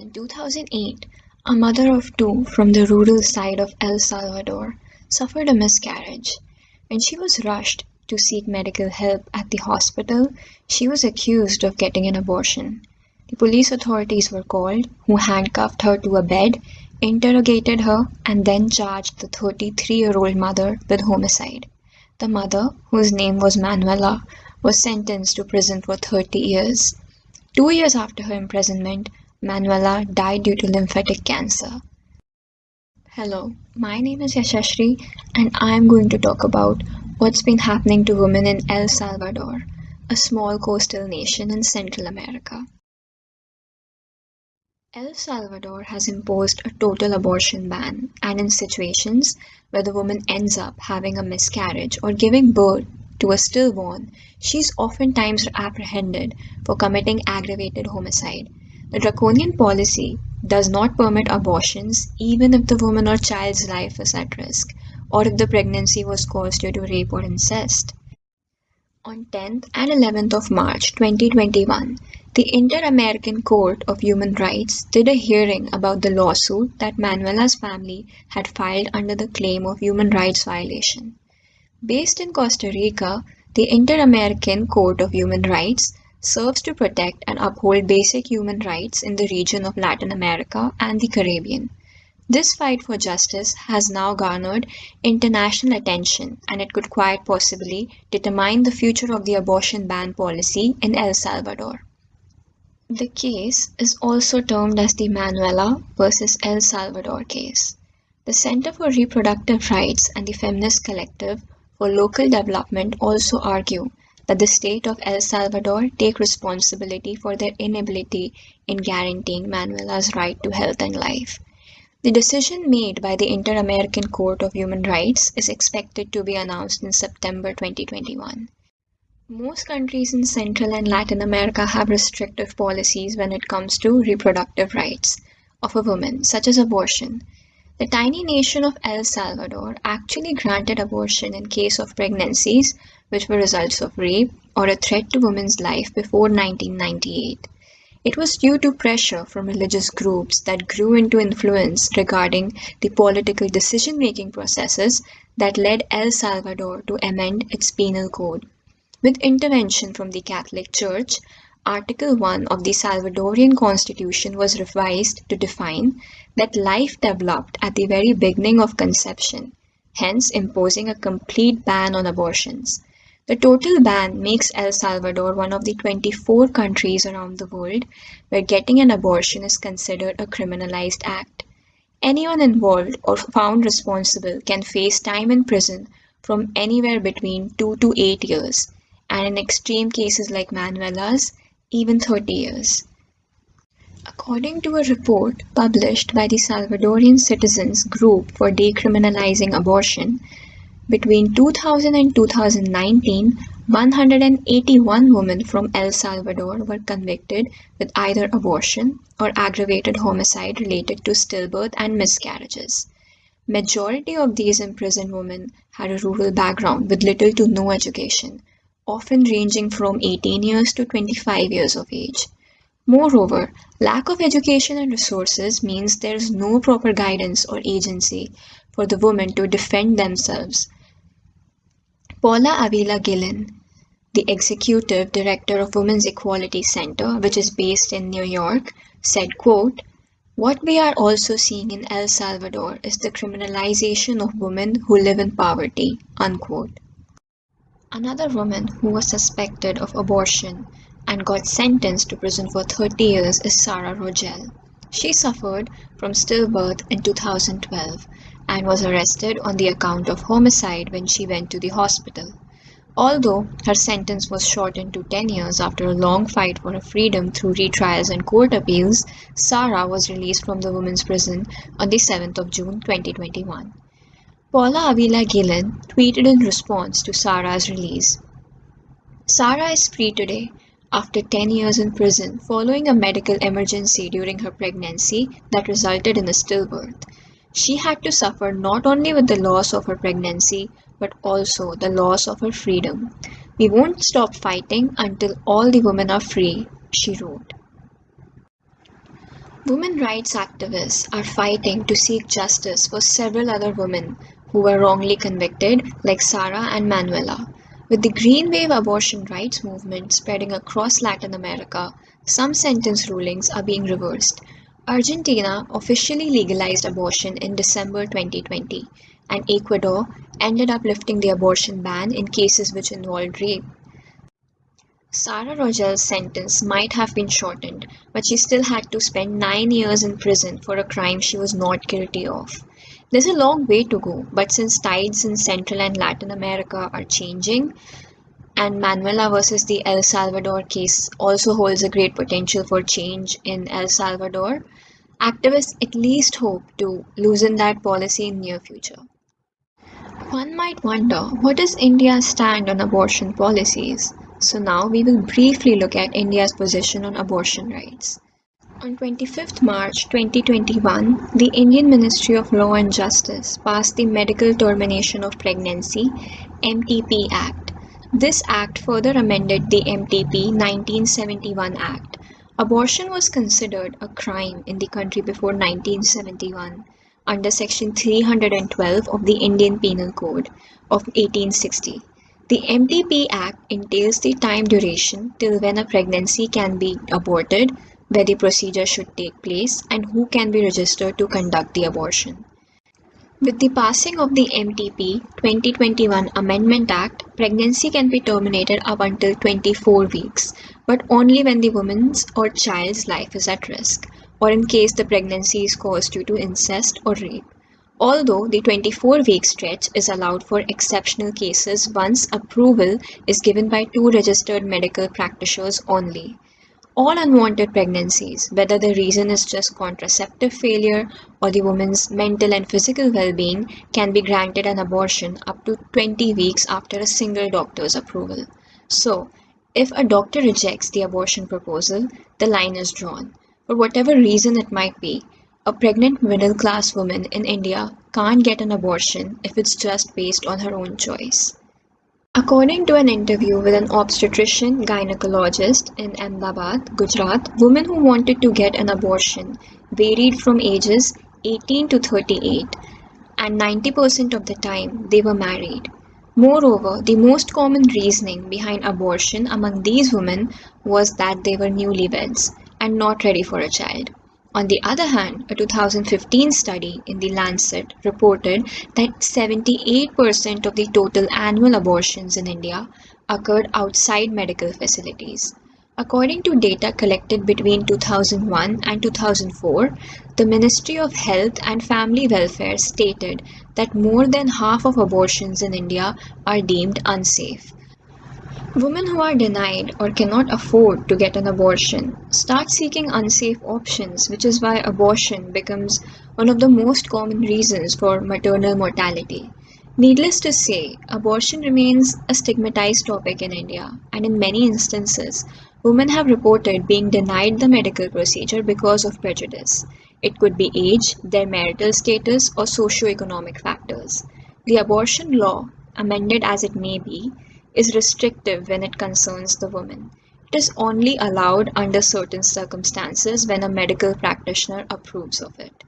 In 2008, a mother of two from the rural side of El Salvador suffered a miscarriage. When she was rushed to seek medical help at the hospital, she was accused of getting an abortion. The police authorities were called, who handcuffed her to a bed, interrogated her, and then charged the 33 year old mother with homicide. The mother, whose name was Manuela, was sentenced to prison for 30 years. Two years after her imprisonment, Manuela died due to lymphatic cancer. Hello, my name is Yashashri and I am going to talk about what's been happening to women in El Salvador, a small coastal nation in Central America. El Salvador has imposed a total abortion ban, and in situations where the woman ends up having a miscarriage or giving birth to a stillborn, she is oftentimes apprehended for committing aggravated homicide the draconian policy does not permit abortions even if the woman or child's life is at risk or if the pregnancy was caused due to rape or incest. On 10th and 11th of March 2021, the Inter-American Court of Human Rights did a hearing about the lawsuit that Manuela's family had filed under the claim of human rights violation. Based in Costa Rica, the Inter-American Court of Human Rights serves to protect and uphold basic human rights in the region of Latin America and the Caribbean. This fight for justice has now garnered international attention and it could quite possibly determine the future of the abortion ban policy in El Salvador. The case is also termed as the Manuela versus El Salvador case. The Center for Reproductive Rights and the Feminist Collective for Local Development also argue that the state of El Salvador take responsibility for their inability in guaranteeing Manuela's right to health and life. The decision made by the Inter-American Court of Human Rights is expected to be announced in September 2021. Most countries in Central and Latin America have restrictive policies when it comes to reproductive rights of a woman, such as abortion. The tiny nation of El Salvador actually granted abortion in case of pregnancies which were results of rape or a threat to women's life before 1998. It was due to pressure from religious groups that grew into influence regarding the political decision making processes that led El Salvador to amend its penal code. With intervention from the Catholic Church, Article 1 of the Salvadorian Constitution was revised to define that life developed at the very beginning of conception, hence imposing a complete ban on abortions. The total ban makes El Salvador one of the 24 countries around the world where getting an abortion is considered a criminalized act. Anyone involved or found responsible can face time in prison from anywhere between 2 to 8 years, and in extreme cases like Manuela's, even 30 years. According to a report published by the Salvadorian Citizens Group for Decriminalizing Abortion, between 2000 and 2019, 181 women from El Salvador were convicted with either abortion or aggravated homicide related to stillbirth and miscarriages. Majority of these imprisoned women had a rural background with little to no education often ranging from 18 years to 25 years of age. Moreover, lack of education and resources means there is no proper guidance or agency for the women to defend themselves. Paula Avila Guillen, the executive director of Women's Equality Center, which is based in New York, said, quote, what we are also seeing in El Salvador is the criminalization of women who live in poverty, unquote. Another woman who was suspected of abortion and got sentenced to prison for 30 years is Sara Rogel. She suffered from stillbirth in 2012 and was arrested on the account of homicide when she went to the hospital. Although her sentence was shortened to 10 years after a long fight for her freedom through retrials and court appeals, Sara was released from the women's prison on the 7th of June 2021. Paula Avila Guillen tweeted in response to Sara's release. Sara is free today after 10 years in prison following a medical emergency during her pregnancy that resulted in a stillbirth. She had to suffer not only with the loss of her pregnancy but also the loss of her freedom. We won't stop fighting until all the women are free, she wrote. Women rights activists are fighting to seek justice for several other women who were wrongly convicted, like Sarah and Manuela. With the Green Wave abortion rights movement spreading across Latin America, some sentence rulings are being reversed. Argentina officially legalized abortion in December 2020, and Ecuador ended up lifting the abortion ban in cases which involved rape. Sara Rogel's sentence might have been shortened, but she still had to spend nine years in prison for a crime she was not guilty of. There's a long way to go, but since tides in Central and Latin America are changing, and Manuela versus the El Salvador case also holds a great potential for change in El Salvador, activists at least hope to loosen that policy in near future. One might wonder, what is India's stand on abortion policies? So now we will briefly look at India's position on abortion rights. On 25th March 2021, the Indian Ministry of Law and Justice passed the Medical Termination of Pregnancy MTP Act. This act further amended the MTP 1971 Act. Abortion was considered a crime in the country before 1971 under section 312 of the Indian Penal Code of 1860. The MTP Act entails the time duration till when a pregnancy can be aborted, where the procedure should take place, and who can be registered to conduct the abortion. With the passing of the MTP 2021 Amendment Act, pregnancy can be terminated up until 24 weeks, but only when the woman's or child's life is at risk, or in case the pregnancy is caused due to incest or rape although the 24-week stretch is allowed for exceptional cases once approval is given by two registered medical practitioners only. All unwanted pregnancies, whether the reason is just contraceptive failure or the woman's mental and physical well-being, can be granted an abortion up to 20 weeks after a single doctor's approval. So, if a doctor rejects the abortion proposal, the line is drawn. For whatever reason it might be, a pregnant middle class woman in India can't get an abortion if it's just based on her own choice. According to an interview with an obstetrician gynecologist in Ahmedabad, Gujarat, women who wanted to get an abortion varied from ages 18 to 38 and 90% of the time they were married. Moreover, the most common reasoning behind abortion among these women was that they were newlyweds and not ready for a child. On the other hand, a 2015 study in The Lancet reported that 78% of the total annual abortions in India occurred outside medical facilities. According to data collected between 2001 and 2004, the Ministry of Health and Family Welfare stated that more than half of abortions in India are deemed unsafe. Women who are denied or cannot afford to get an abortion start seeking unsafe options, which is why abortion becomes one of the most common reasons for maternal mortality. Needless to say, abortion remains a stigmatized topic in India, and in many instances, women have reported being denied the medical procedure because of prejudice. It could be age, their marital status, or socio-economic factors. The abortion law, amended as it may be, is restrictive when it concerns the woman. It is only allowed under certain circumstances when a medical practitioner approves of it.